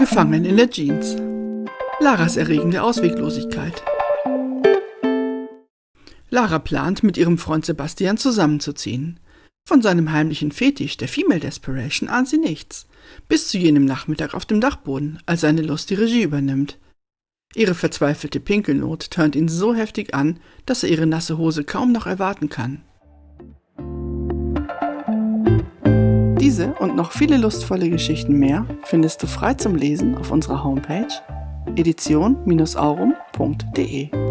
Gefangen in der Jeans. Laras erregende Ausweglosigkeit. Lara plant, mit ihrem Freund Sebastian zusammenzuziehen. Von seinem heimlichen Fetisch der Female Desperation ahnt sie nichts. Bis zu jenem Nachmittag auf dem Dachboden, als seine Lust die Regie übernimmt. Ihre verzweifelte Pinkelnot turnt ihn so heftig an, dass er ihre nasse Hose kaum noch erwarten kann. Diese und noch viele lustvolle Geschichten mehr findest du frei zum Lesen auf unserer Homepage edition-aurum.de.